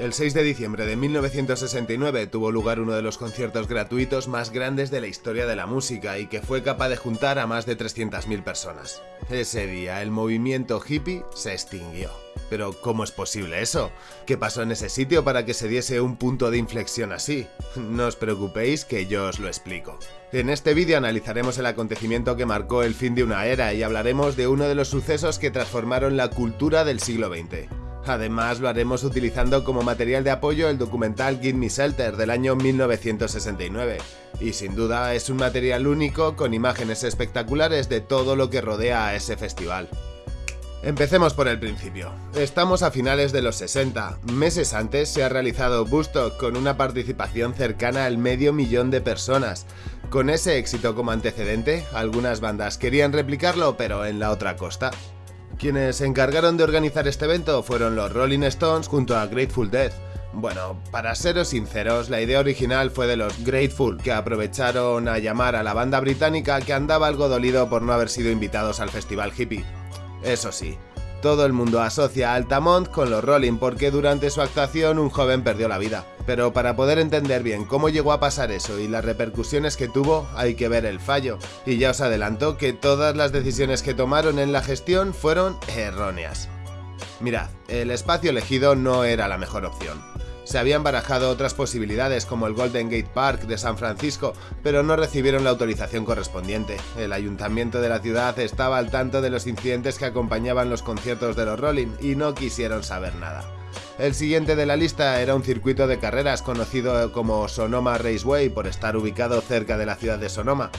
El 6 de diciembre de 1969 tuvo lugar uno de los conciertos gratuitos más grandes de la historia de la música y que fue capaz de juntar a más de 300.000 personas. Ese día el movimiento hippie se extinguió. Pero ¿cómo es posible eso? ¿Qué pasó en ese sitio para que se diese un punto de inflexión así? No os preocupéis que yo os lo explico. En este vídeo analizaremos el acontecimiento que marcó el fin de una era y hablaremos de uno de los sucesos que transformaron la cultura del siglo XX. Además lo haremos utilizando como material de apoyo el documental Give Me Shelter del año 1969, y sin duda es un material único con imágenes espectaculares de todo lo que rodea a ese festival. Empecemos por el principio. Estamos a finales de los 60. Meses antes se ha realizado Bustock con una participación cercana al medio millón de personas. Con ese éxito como antecedente, algunas bandas querían replicarlo pero en la otra costa. Quienes se encargaron de organizar este evento fueron los Rolling Stones junto a Grateful Dead. Bueno, para seros sinceros, la idea original fue de los Grateful, que aprovecharon a llamar a la banda británica que andaba algo dolido por no haber sido invitados al festival hippie. Eso sí, todo el mundo asocia a Altamont con los Rolling porque durante su actuación un joven perdió la vida. Pero para poder entender bien cómo llegó a pasar eso y las repercusiones que tuvo, hay que ver el fallo. Y ya os adelanto que todas las decisiones que tomaron en la gestión fueron erróneas. Mirad, el espacio elegido no era la mejor opción. Se habían barajado otras posibilidades como el Golden Gate Park de San Francisco, pero no recibieron la autorización correspondiente. El ayuntamiento de la ciudad estaba al tanto de los incidentes que acompañaban los conciertos de los Rolling y no quisieron saber nada. El siguiente de la lista era un circuito de carreras conocido como Sonoma Raceway por estar ubicado cerca de la ciudad de Sonoma.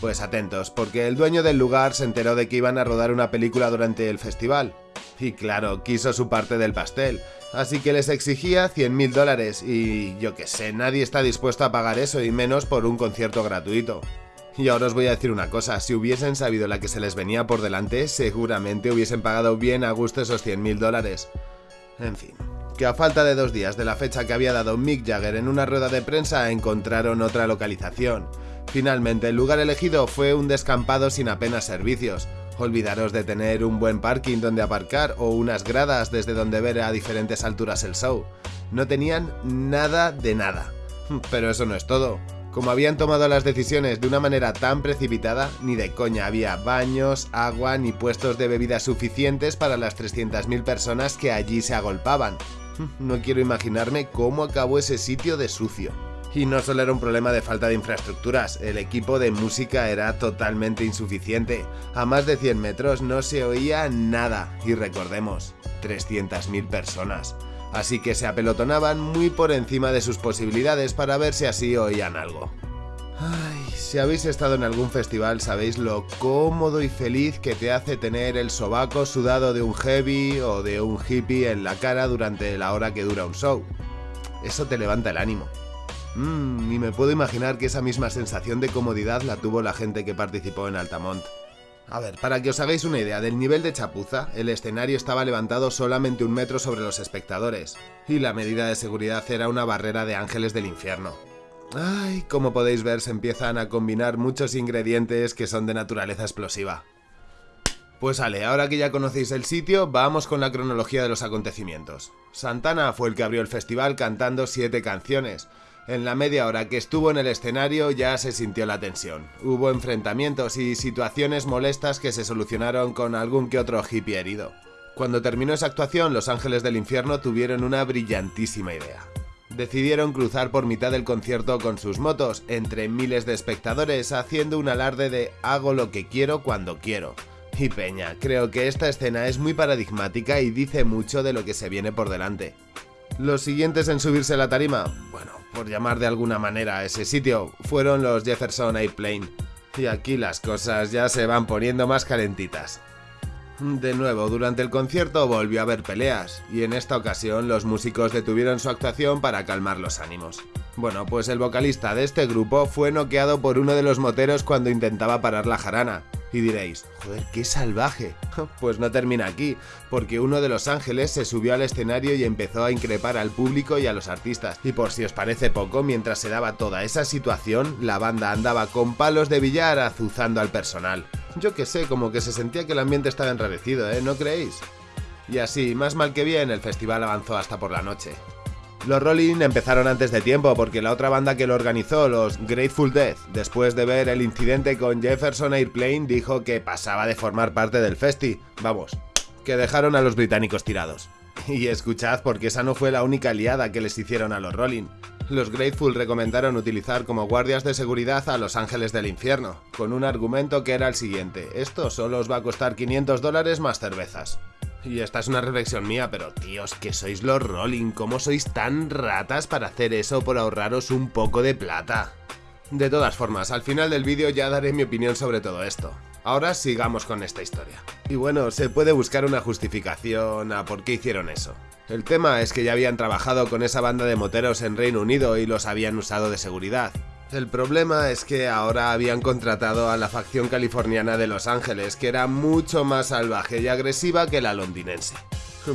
Pues atentos, porque el dueño del lugar se enteró de que iban a rodar una película durante el festival. Y claro, quiso su parte del pastel, así que les exigía 100.000 dólares y yo que sé, nadie está dispuesto a pagar eso y menos por un concierto gratuito. Y ahora os voy a decir una cosa, si hubiesen sabido la que se les venía por delante, seguramente hubiesen pagado bien a gusto esos 100.000 dólares. En fin, que a falta de dos días de la fecha que había dado Mick Jagger en una rueda de prensa encontraron otra localización. Finalmente el lugar elegido fue un descampado sin apenas servicios, Olvidaros de tener un buen parking donde aparcar o unas gradas desde donde ver a diferentes alturas el show. No tenían nada de nada. Pero eso no es todo. Como habían tomado las decisiones de una manera tan precipitada, ni de coña había baños, agua ni puestos de bebida suficientes para las 300.000 personas que allí se agolpaban. No quiero imaginarme cómo acabó ese sitio de sucio. Y no solo era un problema de falta de infraestructuras, el equipo de música era totalmente insuficiente. A más de 100 metros no se oía nada, y recordemos, 300.000 personas. Así que se apelotonaban muy por encima de sus posibilidades para ver si así oían algo. Ay, si habéis estado en algún festival sabéis lo cómodo y feliz que te hace tener el sobaco sudado de un heavy o de un hippie en la cara durante la hora que dura un show. Eso te levanta el ánimo. Mmm, y me puedo imaginar que esa misma sensación de comodidad la tuvo la gente que participó en Altamont. A ver, para que os hagáis una idea del nivel de chapuza, el escenario estaba levantado solamente un metro sobre los espectadores, y la medida de seguridad era una barrera de ángeles del infierno. Ay, como podéis ver se empiezan a combinar muchos ingredientes que son de naturaleza explosiva. Pues vale, ahora que ya conocéis el sitio, vamos con la cronología de los acontecimientos. Santana fue el que abrió el festival cantando siete canciones, en la media hora que estuvo en el escenario ya se sintió la tensión. Hubo enfrentamientos y situaciones molestas que se solucionaron con algún que otro hippie herido. Cuando terminó esa actuación, los ángeles del infierno tuvieron una brillantísima idea. Decidieron cruzar por mitad del concierto con sus motos, entre miles de espectadores, haciendo un alarde de hago lo que quiero cuando quiero. Y Peña, creo que esta escena es muy paradigmática y dice mucho de lo que se viene por delante. Los siguientes en subirse a la tarima, bueno, por llamar de alguna manera a ese sitio, fueron los Jefferson Airplane. Y aquí las cosas ya se van poniendo más calentitas. De nuevo, durante el concierto volvió a haber peleas, y en esta ocasión los músicos detuvieron su actuación para calmar los ánimos. Bueno, pues el vocalista de este grupo fue noqueado por uno de los moteros cuando intentaba parar la jarana, y diréis, joder, qué salvaje. Pues no termina aquí, porque uno de los ángeles se subió al escenario y empezó a increpar al público y a los artistas. Y por si os parece poco, mientras se daba toda esa situación, la banda andaba con palos de billar azuzando al personal. Yo que sé, como que se sentía que el ambiente estaba enrarecido, ¿eh? ¿No creéis? Y así, más mal que bien, el festival avanzó hasta por la noche. Los Rolling empezaron antes de tiempo porque la otra banda que lo organizó, los Grateful Dead, después de ver el incidente con Jefferson Airplane, dijo que pasaba de formar parte del festi. Vamos, que dejaron a los británicos tirados. Y escuchad porque esa no fue la única liada que les hicieron a los Rolling. Los Grateful recomendaron utilizar como guardias de seguridad a los ángeles del infierno, con un argumento que era el siguiente, esto solo os va a costar 500 dólares más cervezas. Y esta es una reflexión mía, pero tíos, que sois los Rolling, ¿cómo sois tan ratas para hacer eso por ahorraros un poco de plata? De todas formas, al final del vídeo ya daré mi opinión sobre todo esto. Ahora sigamos con esta historia. Y bueno, se puede buscar una justificación a por qué hicieron eso. El tema es que ya habían trabajado con esa banda de moteros en Reino Unido y los habían usado de seguridad. El problema es que ahora habían contratado a la facción californiana de Los Ángeles, que era mucho más salvaje y agresiva que la londinense.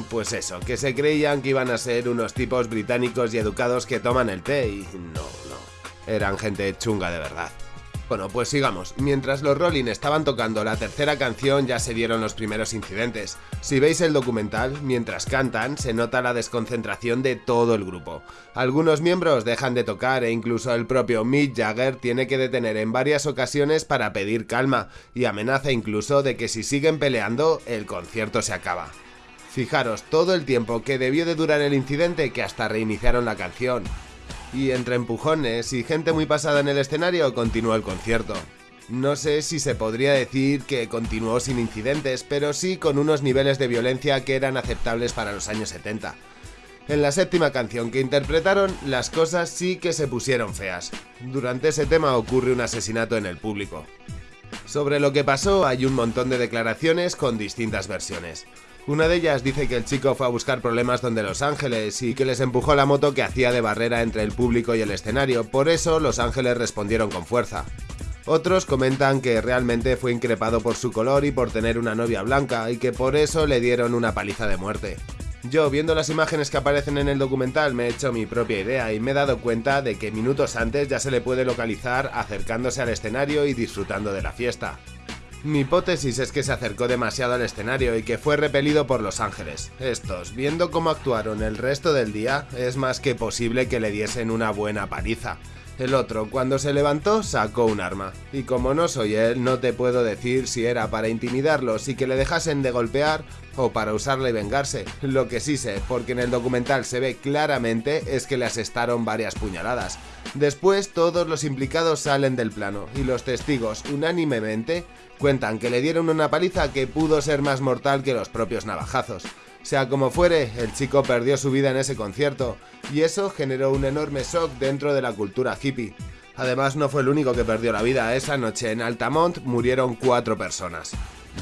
Pues eso, que se creían que iban a ser unos tipos británicos y educados que toman el té y no, no, eran gente chunga de verdad. Bueno, pues sigamos. Mientras los Rolling estaban tocando la tercera canción ya se dieron los primeros incidentes. Si veis el documental, mientras cantan, se nota la desconcentración de todo el grupo. Algunos miembros dejan de tocar e incluso el propio Mick Jagger tiene que detener en varias ocasiones para pedir calma y amenaza incluso de que si siguen peleando, el concierto se acaba. Fijaros todo el tiempo que debió de durar el incidente que hasta reiniciaron la canción y entre empujones y gente muy pasada en el escenario continuó el concierto. No sé si se podría decir que continuó sin incidentes, pero sí con unos niveles de violencia que eran aceptables para los años 70. En la séptima canción que interpretaron, las cosas sí que se pusieron feas. Durante ese tema ocurre un asesinato en el público. Sobre lo que pasó hay un montón de declaraciones con distintas versiones. Una de ellas dice que el chico fue a buscar problemas donde Los Ángeles y que les empujó la moto que hacía de barrera entre el público y el escenario, por eso Los Ángeles respondieron con fuerza. Otros comentan que realmente fue increpado por su color y por tener una novia blanca y que por eso le dieron una paliza de muerte. Yo, viendo las imágenes que aparecen en el documental, me he hecho mi propia idea y me he dado cuenta de que minutos antes ya se le puede localizar acercándose al escenario y disfrutando de la fiesta. Mi hipótesis es que se acercó demasiado al escenario y que fue repelido por Los Ángeles. Estos, viendo cómo actuaron el resto del día, es más que posible que le diesen una buena paliza. El otro, cuando se levantó, sacó un arma. Y como no soy él, no te puedo decir si era para intimidarlos y que le dejasen de golpear o para usarle y vengarse. Lo que sí sé, porque en el documental se ve claramente, es que le asestaron varias puñaladas. Después, todos los implicados salen del plano y los testigos, unánimemente, cuentan que le dieron una paliza que pudo ser más mortal que los propios navajazos. Sea como fuere, el chico perdió su vida en ese concierto, y eso generó un enorme shock dentro de la cultura hippie. Además, no fue el único que perdió la vida, esa noche en Altamont murieron cuatro personas.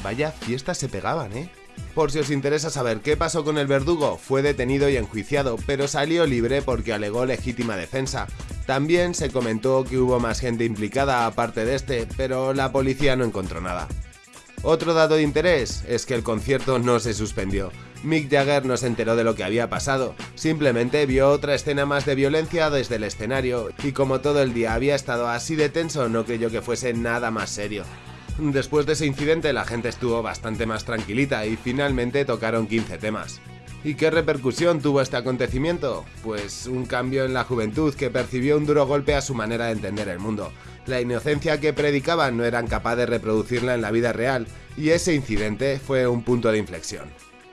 Vaya fiestas se pegaban, ¿eh? Por si os interesa saber qué pasó con el verdugo, fue detenido y enjuiciado, pero salió libre porque alegó legítima defensa. También se comentó que hubo más gente implicada aparte de este, pero la policía no encontró nada. Otro dato de interés es que el concierto no se suspendió. Mick Jagger no se enteró de lo que había pasado, simplemente vio otra escena más de violencia desde el escenario y como todo el día había estado así de tenso no creyó que fuese nada más serio. Después de ese incidente la gente estuvo bastante más tranquilita y finalmente tocaron 15 temas. ¿Y qué repercusión tuvo este acontecimiento? Pues un cambio en la juventud que percibió un duro golpe a su manera de entender el mundo. La inocencia que predicaban no eran capaces de reproducirla en la vida real, y ese incidente fue un punto de inflexión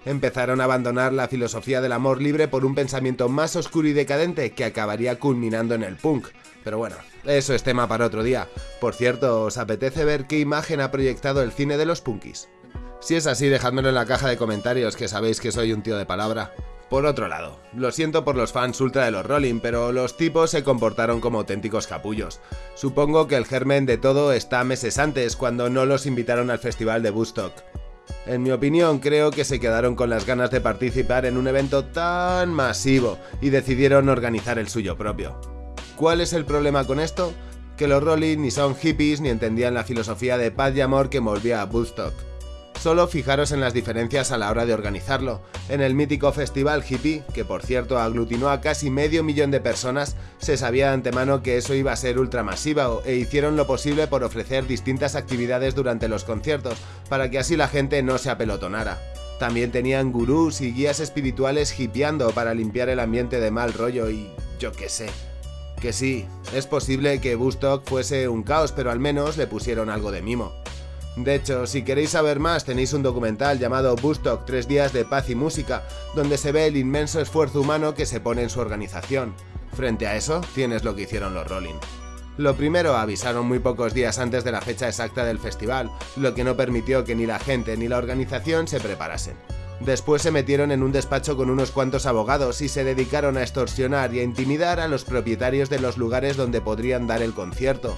empezaron a abandonar la filosofía del amor libre por un pensamiento más oscuro y decadente que acabaría culminando en el punk. Pero bueno, eso es tema para otro día. Por cierto, ¿os apetece ver qué imagen ha proyectado el cine de los punkis? Si es así, dejádmelo en la caja de comentarios, que sabéis que soy un tío de palabra. Por otro lado, lo siento por los fans ultra de los Rolling, pero los tipos se comportaron como auténticos capullos. Supongo que el germen de todo está meses antes, cuando no los invitaron al festival de Woodstock. En mi opinión, creo que se quedaron con las ganas de participar en un evento tan masivo y decidieron organizar el suyo propio. ¿Cuál es el problema con esto? Que los Rolling ni son hippies ni entendían la filosofía de paz y amor que envolvía a Woodstock. Solo fijaros en las diferencias a la hora de organizarlo. En el mítico festival hippie, que por cierto aglutinó a casi medio millón de personas, se sabía de antemano que eso iba a ser ultramasiva e hicieron lo posible por ofrecer distintas actividades durante los conciertos, para que así la gente no se apelotonara. También tenían gurús y guías espirituales hipeando para limpiar el ambiente de mal rollo y yo qué sé. Que sí, es posible que Bustock fuese un caos, pero al menos le pusieron algo de mimo. De hecho, si queréis saber más, tenéis un documental llamado Bustock, Tres días de paz y música, donde se ve el inmenso esfuerzo humano que se pone en su organización. Frente a eso, tienes lo que hicieron los Rolling. Lo primero, avisaron muy pocos días antes de la fecha exacta del festival, lo que no permitió que ni la gente ni la organización se preparasen. Después se metieron en un despacho con unos cuantos abogados y se dedicaron a extorsionar y a intimidar a los propietarios de los lugares donde podrían dar el concierto.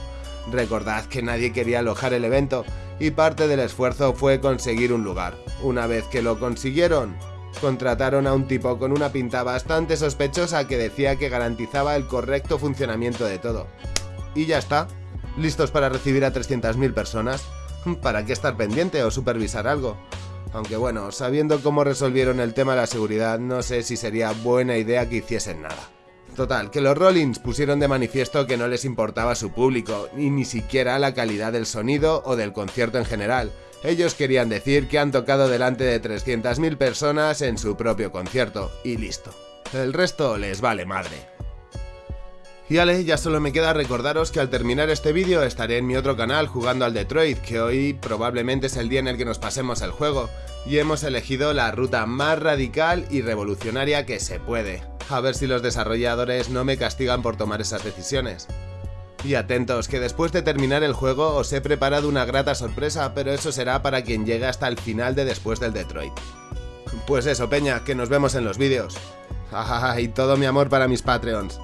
Recordad que nadie quería alojar el evento y parte del esfuerzo fue conseguir un lugar. Una vez que lo consiguieron, contrataron a un tipo con una pinta bastante sospechosa que decía que garantizaba el correcto funcionamiento de todo. Y ya está, listos para recibir a 300.000 personas. ¿Para qué estar pendiente o supervisar algo? Aunque bueno, sabiendo cómo resolvieron el tema de la seguridad, no sé si sería buena idea que hiciesen nada. Total, que los Rollins pusieron de manifiesto que no les importaba su público, y ni siquiera la calidad del sonido o del concierto en general. Ellos querían decir que han tocado delante de 300.000 personas en su propio concierto, y listo. El resto les vale madre. Y ale, ya solo me queda recordaros que al terminar este vídeo estaré en mi otro canal jugando al Detroit, que hoy probablemente es el día en el que nos pasemos el juego, y hemos elegido la ruta más radical y revolucionaria que se puede. A ver si los desarrolladores no me castigan por tomar esas decisiones. Y atentos, que después de terminar el juego os he preparado una grata sorpresa, pero eso será para quien llegue hasta el final de después del Detroit. Pues eso, peña, que nos vemos en los vídeos. y todo mi amor para mis Patreons.